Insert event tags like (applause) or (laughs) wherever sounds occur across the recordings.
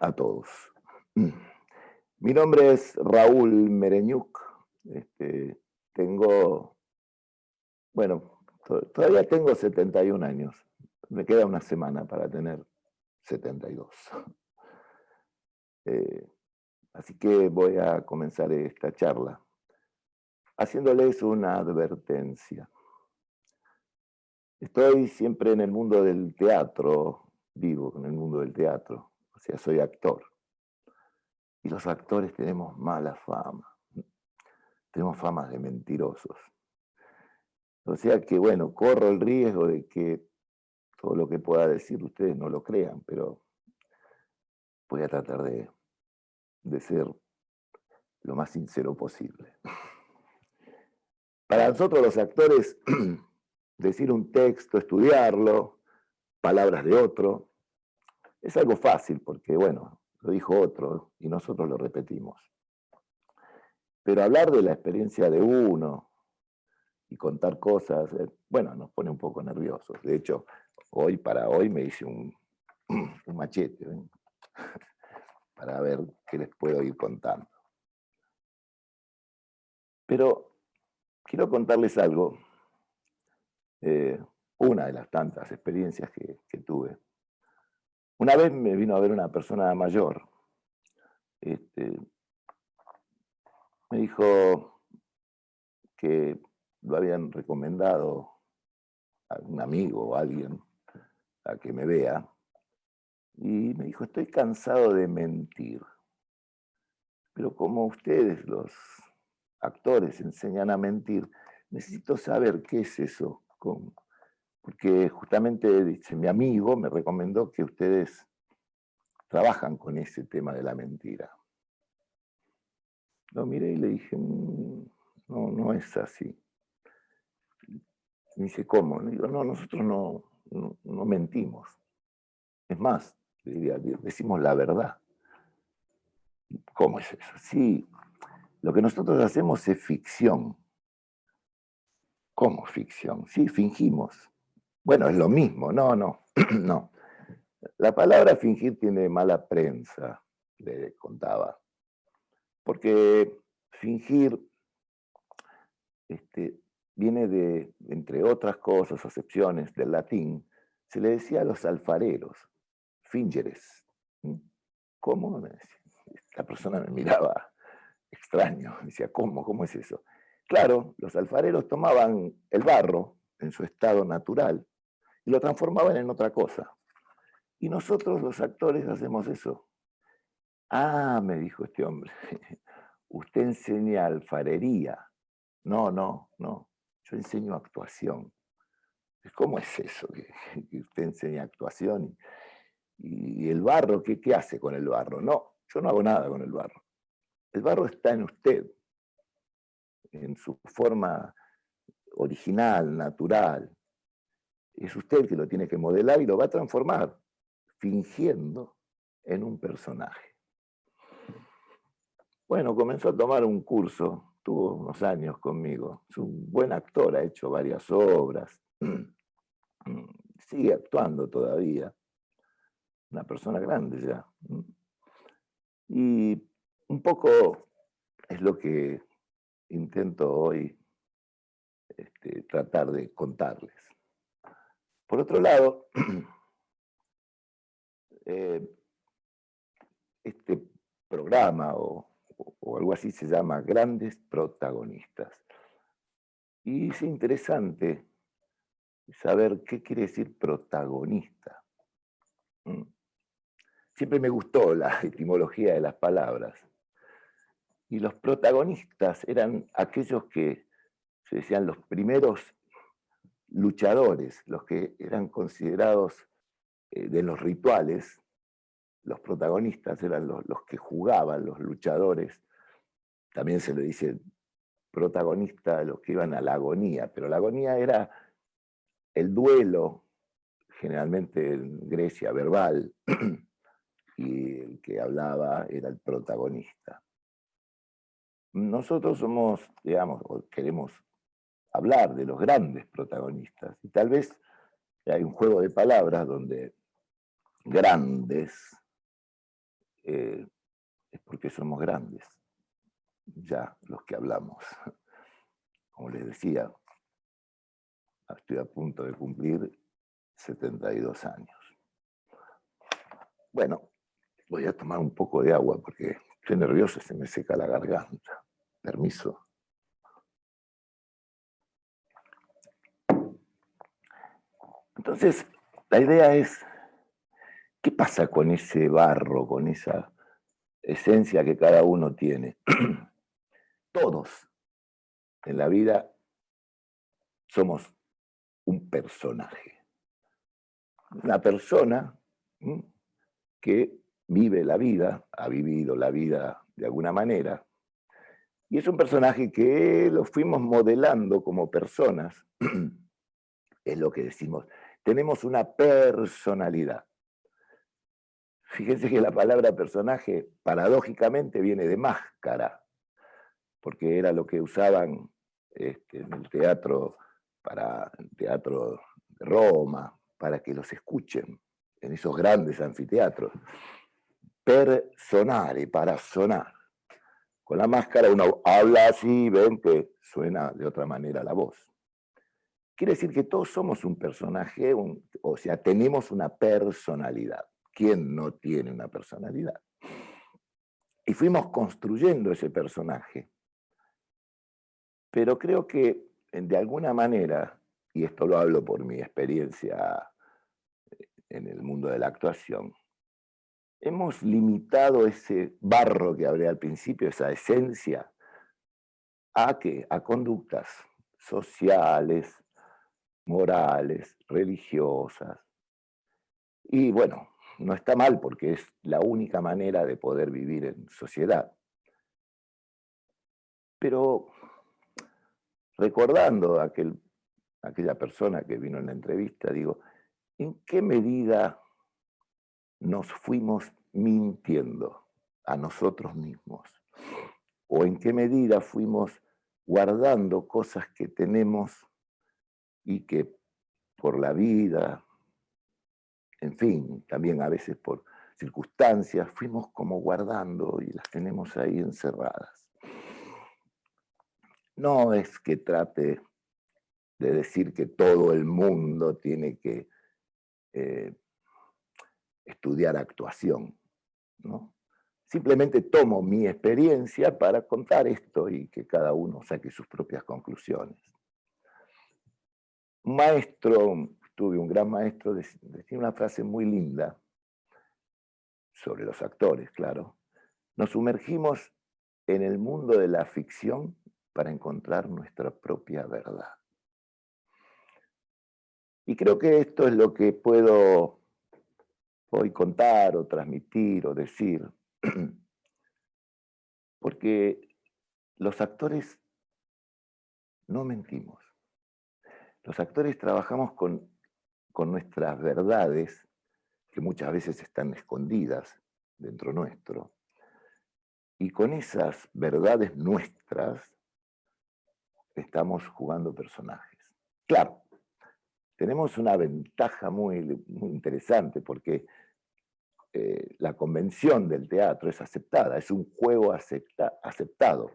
A todos. Mi nombre es Raúl Mereñuc. Este, tengo, bueno, todavía tengo 71 años. Me queda una semana para tener 72. (laughs) Eh, así que voy a comenzar esta charla haciéndoles una advertencia. Estoy siempre en el mundo del teatro, vivo en el mundo del teatro, o sea, soy actor. Y los actores tenemos mala fama, tenemos fama de mentirosos. O sea que, bueno, corro el riesgo de que todo lo que pueda decir ustedes no lo crean, pero voy a tratar de, de ser lo más sincero posible. Para nosotros los actores, (clears throat) decir un texto, estudiarlo, palabras de otro, es algo fácil porque, bueno, lo dijo otro y nosotros lo repetimos. Pero hablar de la experiencia de uno y contar cosas, eh, bueno, nos pone un poco nerviosos. De hecho, hoy para hoy me hice un, (clears throat) machete (laughs) para ver qué les puedo ir contando. Pero quiero contarles algo, eh, una de las tantas experiencias que, tuve. Una vez me vino a ver una persona mayor, este, me dijo que lo habían recomendado a un amigo o alguien a que me vea, y me dijo, estoy cansado de mentir, pero como ustedes, los actores enseñan a mentir, necesito saber qué es eso. Porque justamente, dice, mi amigo me recomendó que ustedes trabajan con ese tema de la mentira. Lo miré y le dije, mm, no, no es así. Me dice, ¿cómo? Le digo, no, nosotros no, no, mentimos. Es más, decimos la verdad. ¿Cómo es eso? Sí, lo que nosotros hacemos es ficción. ¿Cómo ficción? Sí, fingimos. Bueno, es lo mismo. No, no, (clears throat) no. La palabra fingir tiene mala prensa, le contaba. Porque fingir este, viene de, entre otras cosas, acepciones del latín, se le decía a los alfareros, fingeres. ¿Cómo? La persona me miraba extraño. Decía, ¿cómo? ¿Cómo es eso? Claro, los alfareros tomaban el barro en su estado natural y lo transformaban en otra cosa. Y nosotros los actores hacemos eso. Ah, me dijo este hombre, (laughs) usted enseña alfarería. No, no, no, yo enseño actuación. ¿Cómo es eso que, (laughs) usted enseña actuación? Y, el barro, ¿qué, ¿qué hace con el barro? No, yo no hago nada con el barro. El barro está en usted, en su forma original, natural. Es usted que lo tiene que modelar y lo va a transformar, fingiendo en un personaje. Bueno, comenzó a tomar un curso, tuvo unos años conmigo. Es un buen actor, ha hecho varias obras, (clears throat) sigue actuando todavía. Una persona grande ya. Y un poco es lo que intento hoy este, tratar de contarles. Por otro lado, (clears throat) eh, este programa o, o, algo así se llama Grandes Protagonistas. Y es interesante saber qué quiere decir protagonista. Mm. Siempre me gustó la (laughs) etimología de las palabras y los protagonistas eran aquellos que se decían los primeros luchadores, los que eran considerados eh, de los rituales, los protagonistas eran los, los, que jugaban, los luchadores, también se le dice protagonista a los que iban a la agonía, pero la agonía era el duelo, generalmente en Grecia verbal, (clears throat) y el que hablaba era el protagonista. Nosotros somos, digamos, queremos hablar de los grandes protagonistas, y tal vez hay un juego de palabras donde grandes eh, es porque somos grandes, ya los que hablamos. (laughs) Como les decía, estoy a punto de cumplir 72 años. Bueno, voy a tomar un poco de agua porque estoy nervioso, se me seca la garganta. Permiso. Entonces, la idea es, ¿qué pasa con ese barro, con esa esencia que cada uno tiene? (clears throat) Todos en la vida somos un personaje. Una persona que vive la vida, ha vivido la vida de alguna manera, y es un personaje que lo fuimos modelando como personas, (clears throat) es lo que decimos, tenemos una personalidad. Fíjense que la palabra personaje paradójicamente viene de máscara, porque era lo que usaban este, en el teatro, para el teatro de Roma, para que los escuchen en esos grandes anfiteatros. Personare, para sonar. Con la máscara uno habla así, ven que suena de otra manera la voz. Quiere decir que todos somos un personaje, o sea, tenemos una personalidad. ¿Quién no tiene una personalidad? Y fuimos construyendo ese personaje. Pero creo que de alguna manera, y esto lo hablo por mi experiencia en el mundo de la actuación, hemos limitado ese barro que hablé al principio, esa esencia, a qué? A conductas sociales, morales, religiosas. Y bueno, no está mal porque es la única manera de poder vivir en sociedad. Pero recordando a aquel, aquella persona que vino en la entrevista, digo, ¿en qué medida nos fuimos mintiendo a nosotros mismos? ¿O en qué medida fuimos guardando cosas que tenemos y que por la vida, en fin, también a veces por circunstancias, fuimos como guardando y las tenemos ahí encerradas. No es que trate de decir que todo el mundo tiene que eh, estudiar actuación, ¿no? Simplemente tomo mi experiencia para contar esto y que cada uno saque sus propias conclusiones. Un maestro, tuve un gran maestro, decía una frase muy linda sobre los actores, claro. Nos sumergimos en el mundo de la ficción para encontrar nuestra propia verdad. Y creo que esto es lo que puedo hoy contar o transmitir o decir, (clears throat) porque los actores no mentimos. Los actores trabajamos con, con nuestras verdades, que muchas veces están escondidas dentro nuestro, y con esas verdades nuestras estamos jugando personajes. Claro, tenemos una ventaja muy, interesante porque eh, la convención del teatro es aceptada, es un juego aceptado.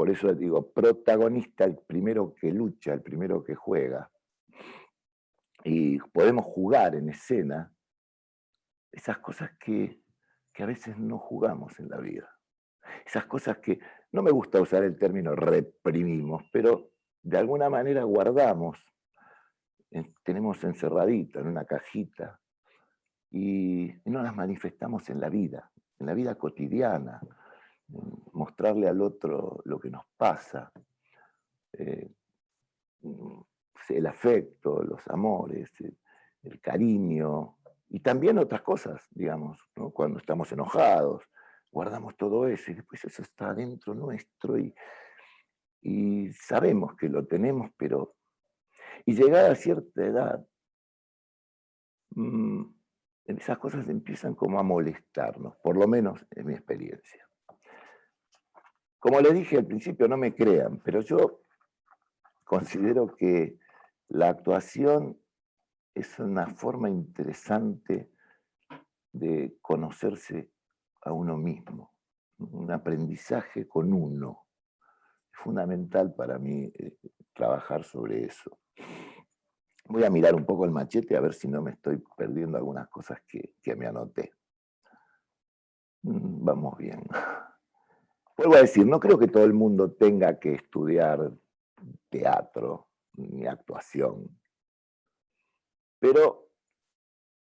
Por eso digo, protagonista, el primero que lucha, el primero que juega. Y podemos jugar en escena esas cosas que, que a veces no jugamos en la vida. Esas cosas que, no me gusta usar el término reprimimos, pero de alguna manera guardamos, tenemos encerradito en una cajita, y no las manifestamos en la vida, en la vida cotidiana, mostrarle al otro lo que nos pasa, eh, el afecto, los amores, el, cariño, y también otras cosas, digamos, cuando estamos enojados, guardamos todo eso y después eso está dentro nuestro y, y sabemos que lo tenemos, pero... Y llegada a cierta edad, mm, esas cosas empiezan como a molestarnos, por lo menos en mi experiencia. Como les dije al principio, no me crean, pero yo considero que la actuación es una forma interesante de conocerse a uno mismo, un aprendizaje con uno. Es fundamental para mí eh, trabajar sobre eso. Voy a mirar un poco el machete a ver si no me estoy perdiendo algunas cosas que, que me anoté. Mm, vamos bien. Vuelvo a decir, no creo que todo el mundo tenga que estudiar teatro ni actuación, pero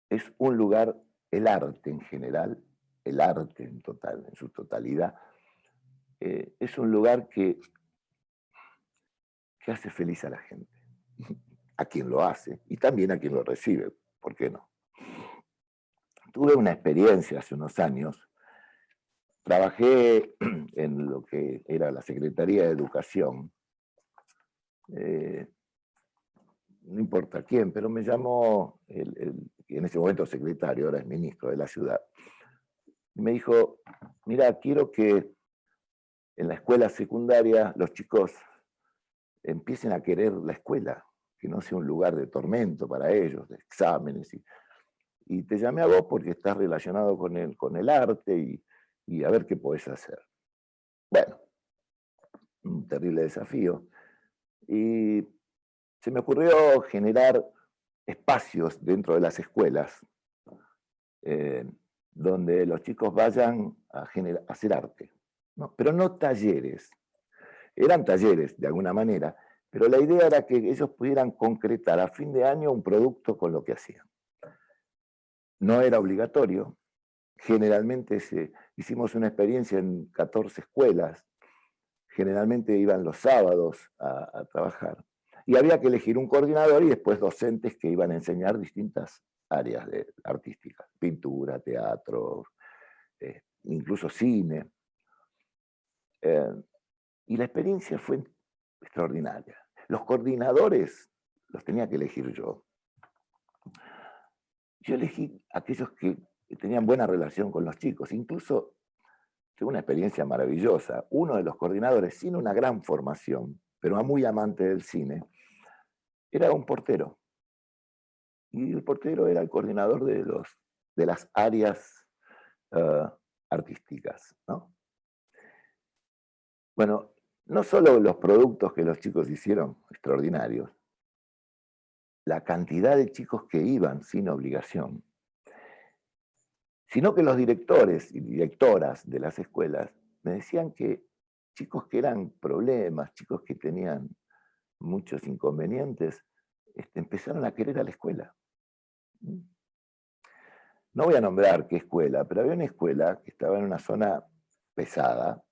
es un lugar, el arte en general, el arte en, total, en su totalidad, eh, es un lugar que, que hace feliz a la gente, a quien lo hace y también a quien lo recibe, ¿por qué no? Tuve una experiencia hace unos años Trabajé (clears throat) en lo que era la Secretaría de Educación, eh, no importa quién, pero me llamó, el, en ese momento secretario, ahora es ministro de la ciudad, y me dijo, mira, quiero que en la escuela secundaria los chicos empiecen a querer la escuela, que no sea un lugar de tormento para ellos, de exámenes. Y, y te llamé a vos porque estás relacionado con el, con el arte y, y a ver qué podés hacer. Bueno, un terrible desafío. Y se me ocurrió generar espacios dentro de las escuelas eh, donde los chicos vayan a, hacer arte. Pero no talleres. Eran talleres, de alguna manera, pero la idea era que ellos pudieran concretar a fin de año un producto con lo que hacían. No era obligatorio, generalmente hicimos una experiencia en 14 escuelas, generalmente iban los sábados a, trabajar, y había que elegir un coordinador y después docentes que iban a enseñar distintas áreas artísticas, pintura, teatro, eh, incluso cine. Eh, y la experiencia fue extraordinaria. Los coordinadores los tenía que elegir yo. Yo elegí aquellos que tenían buena relación con los chicos. Incluso, fue una experiencia maravillosa, uno de los coordinadores, sin una gran formación, pero muy amante del cine, era un portero. Y el portero era el coordinador de, los, de las áreas eh, artísticas. Bueno, no solo los productos que los chicos hicieron extraordinarios, la cantidad de chicos que iban sin obligación, sino que los directores y directoras de las escuelas me decían que chicos que eran problemas, chicos que tenían muchos inconvenientes, este, empezaron a querer a la escuela. No voy a nombrar qué escuela, pero había una escuela que estaba en una zona pesada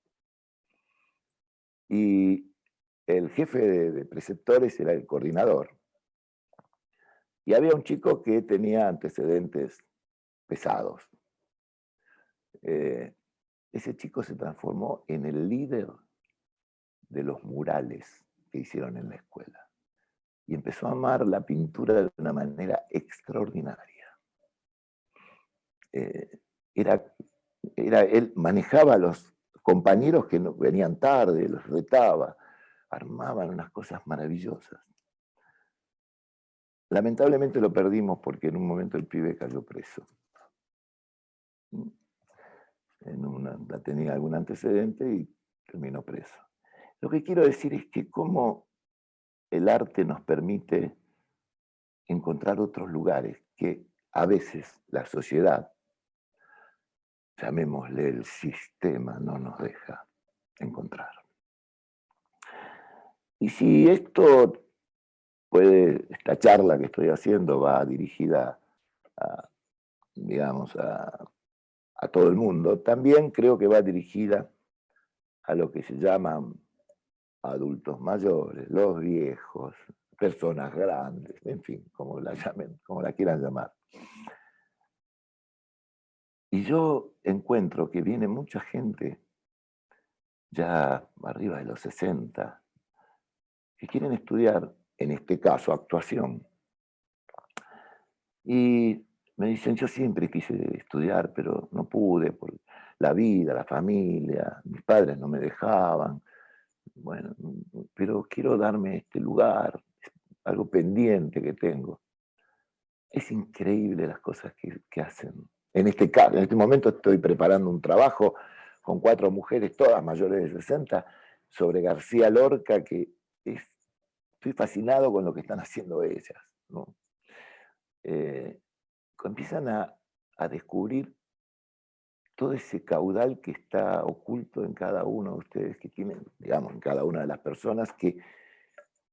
y el jefe de preceptores era el coordinador. Y había un chico que tenía antecedentes pesados. Eh, ese chico se transformó en el líder de los murales que hicieron en la escuela. Y empezó a amar la pintura de una manera extraordinaria. Eh, era, era, él manejaba a los compañeros que venían tarde, los retaba, armaban unas cosas maravillosas. Lamentablemente lo perdimos porque en un momento el pibe cayó preso en tenía algún antecedente y terminó preso. Lo que quiero decir es que cómo el arte nos permite encontrar otros lugares que a veces la sociedad, llamémosle el sistema, no nos deja encontrar. Y si esto puede, esta charla que estoy haciendo va dirigida a, digamos, a a todo el mundo, también creo que va dirigida a lo que se llaman adultos mayores, los viejos, personas grandes, en fin, como la, llamen, como quieran llamar. Y yo encuentro que viene mucha gente, ya arriba de los 60, que quieren estudiar, en este caso, actuación. Y me dicen, yo siempre quise estudiar, pero no pude por la vida, la familia, mis padres no me dejaban. Bueno, pero quiero darme este lugar, algo pendiente que tengo. Es increíble las cosas que, hacen En este, en este momento estoy preparando un trabajo con cuatro mujeres, todas mayores de 60, sobre García Lorca, que estoy fascinado con lo que están haciendo ellas. ¿no? Eh, empiezan a, descubrir todo ese caudal que está oculto en cada uno de ustedes, que tienen, digamos, en cada una de las personas que,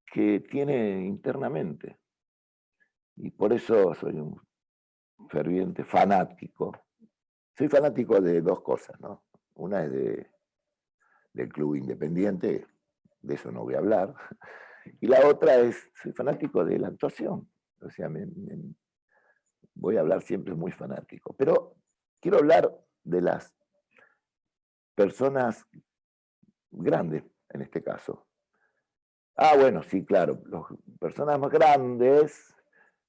que tiene internamente. Y por eso soy un ferviente fanático. Soy fanático de dos cosas, ¿no? Una es de, del club independiente, de eso no voy a hablar, (laughs) y la otra es, soy fanático de la actuación, o sea, voy a hablar siempre muy fanático, pero quiero hablar de las personas grandes, en este caso. Ah, bueno, sí, claro, las personas más grandes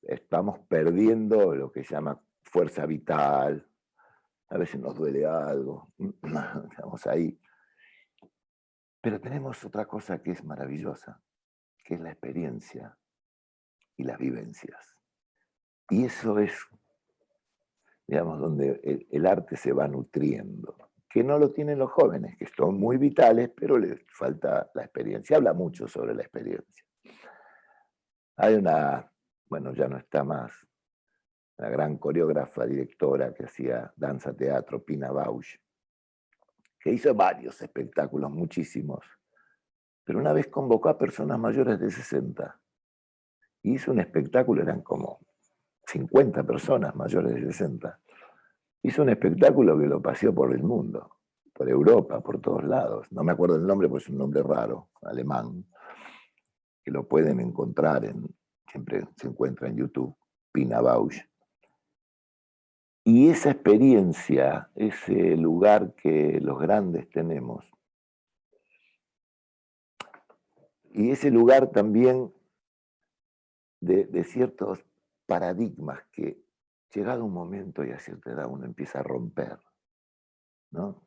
estamos perdiendo lo que se llama fuerza vital, a veces nos duele algo, (clears throat) estamos ahí. Pero tenemos otra cosa que es maravillosa, que es la experiencia y las vivencias. Y eso es, digamos, donde el, arte se va nutriendo, que no lo tienen los jóvenes, que son muy vitales, pero les falta la experiencia. Habla mucho sobre la experiencia. Hay una, bueno, ya no está más, la gran coreógrafa, directora que hacía danza, teatro, Pina Bausch, que hizo varios espectáculos, muchísimos, pero una vez convocó a personas mayores de 60. Hizo un espectáculo, eran como 50 personas mayores de 60. Hizo un espectáculo que lo paseó por el mundo, por Europa, por todos lados. No me acuerdo el nombre, pues es un nombre raro, alemán, que lo pueden encontrar, en, siempre se encuentra en YouTube, Pina Bausch. Y esa experiencia, ese lugar que los grandes tenemos, y ese lugar también de, ciertos paradigmas que llegado un momento y a cierta edad uno empieza a romper, ¿no?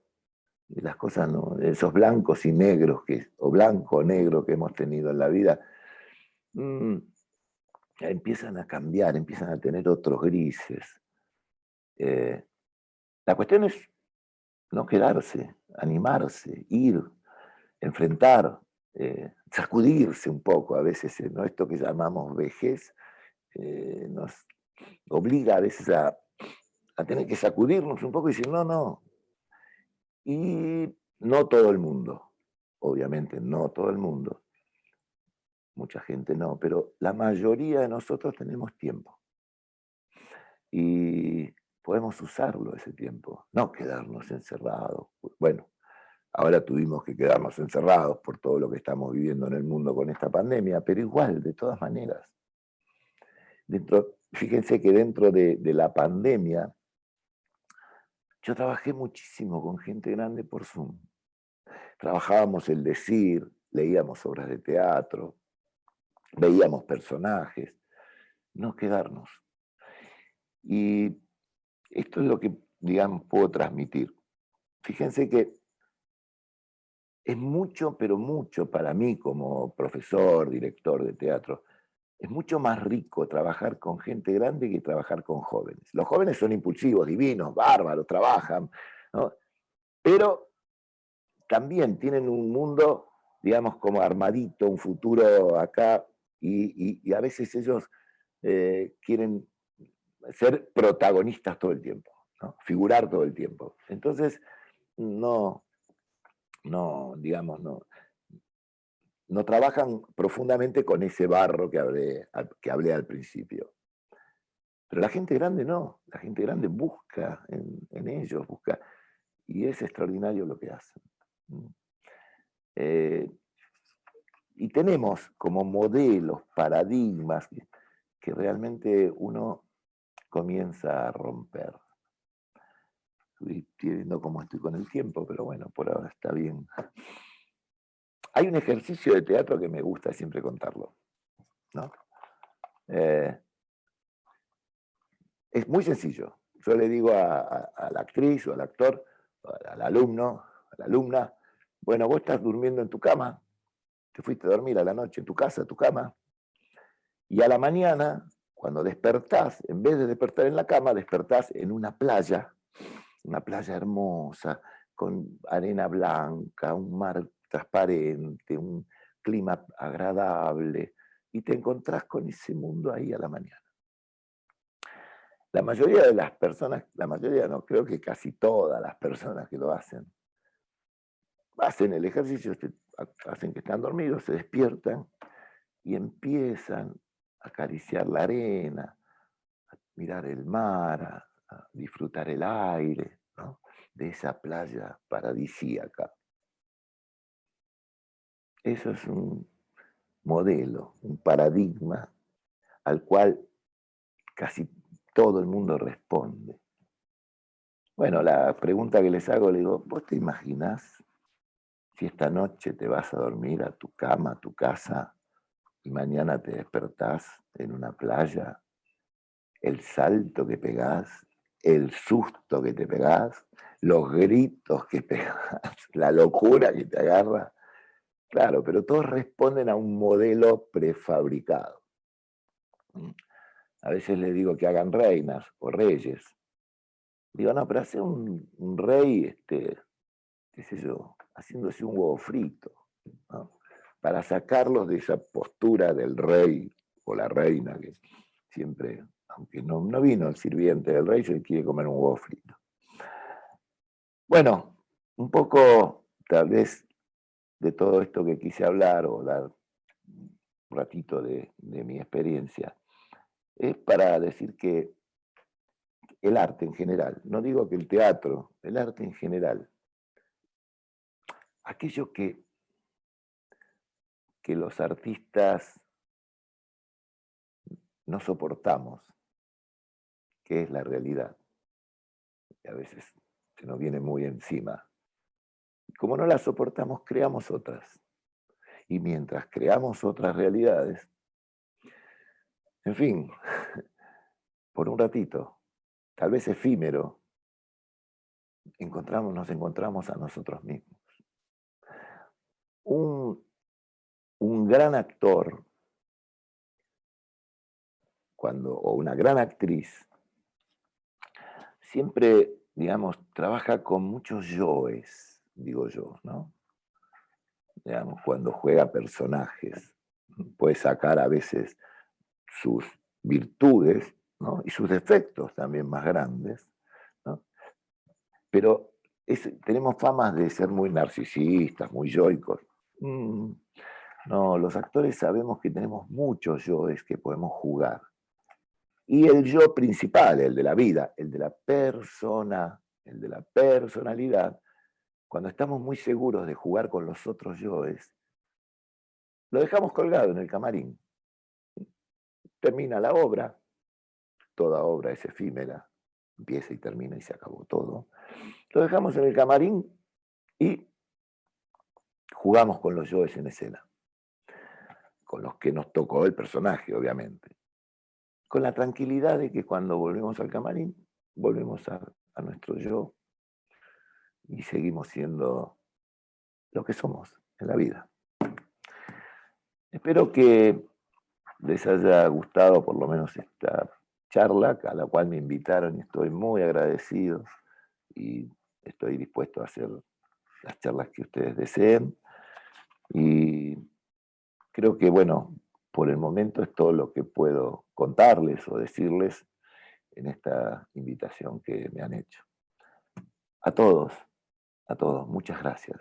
Y las cosas, ¿no? esos blancos y negros, que, o blanco o negro que hemos tenido en la vida, mm, empiezan a cambiar, empiezan a tener otros grises, eh, la cuestión es no quedarse, animarse, ir, enfrentar, eh, sacudirse un poco a veces, ¿no? esto que llamamos vejez, eh, nos obliga a veces a, a, tener que sacudirnos un poco y decir, no, no. Y no todo el mundo, obviamente no todo el mundo, mucha gente no, pero la mayoría de nosotros tenemos tiempo. Y podemos usarlo ese tiempo, no quedarnos encerrados. Bueno, ahora tuvimos que quedarnos encerrados por todo lo que estamos viviendo en el mundo con esta pandemia, pero igual, de todas maneras. Dentro, fíjense que dentro de, la pandemia, yo trabajé muchísimo con gente grande por Zoom. Trabajábamos el decir, leíamos obras de teatro, veíamos personajes, no quedarnos. Y esto es lo que, digamos, puedo transmitir. Fíjense que es mucho, pero mucho para mí como profesor, director de teatro, es mucho más rico trabajar con gente grande que trabajar con jóvenes. Los jóvenes son impulsivos, divinos, bárbaros, trabajan, pero también tienen un mundo, digamos, como armadito, un futuro acá, y, a veces ellos eh, quieren ser protagonistas todo el tiempo, figurar todo el tiempo. Entonces, no, no, digamos, no, no trabajan profundamente con ese barro que hablé, que hablé al principio. Pero la gente grande no, la gente grande busca en, ellos, busca, y es extraordinario lo que hacen. Eh, y tenemos como modelos, paradigmas, que realmente uno comienza a romper. Estoy viendo cómo estoy con el tiempo, pero bueno, por ahora está bien. Hay un ejercicio de teatro que me gusta siempre contarlo. Eh, es muy sencillo. Yo le digo a, la actriz o al actor, al alumno, a la alumna, bueno, vos estás durmiendo en tu cama, te fuiste a dormir a la noche en tu casa, tu cama, y a la mañana cuando despertás, en vez de despertar en la cama, despertás en una playa, una playa hermosa, con arena blanca, un mar transparente, un clima agradable, y te encontrás con ese mundo ahí a la mañana. La mayoría de las personas, la mayoría no, creo que casi todas las personas que lo hacen, hacen el ejercicio, hacen que están dormidos, se despiertan y empiezan a acariciar la arena, a mirar el mar, a, disfrutar el aire de esa playa paradisíaca. Eso es un modelo, un paradigma al cual casi todo el mundo responde. Bueno, la pregunta que les hago, le digo, ¿vos te imaginás si esta noche te vas a dormir a tu cama, a tu casa, y mañana te despertás en una playa, el salto que pegás, el susto que te pegás, los gritos que (laughs) pegás, la locura que te agarra. Claro, pero todos responden a un modelo prefabricado. A veces les digo que hagan reinas o reyes. Digo, no, pero hace un, rey, este, qué sé yo, haciéndose un huevo frito, para sacarlos de esa postura del rey o la reina, que siempre, aunque no, no vino el sirviente del rey, se quiere comer un huevo frito. Bueno, un poco, tal vez, de todo esto que quise hablar o dar un ratito de mi experiencia es para decir que el arte en general, no digo que el teatro, el arte en general, aquello que, que los artistas no soportamos, que es la realidad, y a veces se nos viene muy encima. Como no la soportamos, creamos otras. Y mientras creamos otras realidades, en fin, (laughs) por un ratito, tal vez efímero, encontramos, nos encontramos a nosotros mismos. Un, un gran actor cuando, o una gran actriz siempre, digamos, trabaja con muchos yoes, digo yo, ¿no? Cuando juega personajes, puede sacar a veces sus virtudes y sus defectos también más grandes, pero tenemos famas de ser muy narcisistas, muy yoicos. Mm, no, los actores sabemos que tenemos muchos yoes que podemos jugar. Y el yo principal, el de la vida, el de la persona, el de la personalidad, cuando estamos muy seguros de jugar con los otros yoes, lo dejamos colgado en el camarín termina la obra, toda obra es efímera, empieza y termina y se acabó todo. Lo dejamos en el camarín y jugamos con los yoes en escena, con los que nos tocó el personaje, obviamente. Con la tranquilidad de que cuando volvemos al camarín, volvemos a, nuestro yo y seguimos siendo lo que somos en la vida. Espero que les haya gustado por lo menos esta charla a la cual me invitaron y estoy muy agradecido y estoy dispuesto a hacer las charlas que ustedes deseen. Y creo que, bueno, por el momento es todo lo que puedo contarles o decirles en esta invitación que me han hecho. A todos, a todos, muchas gracias.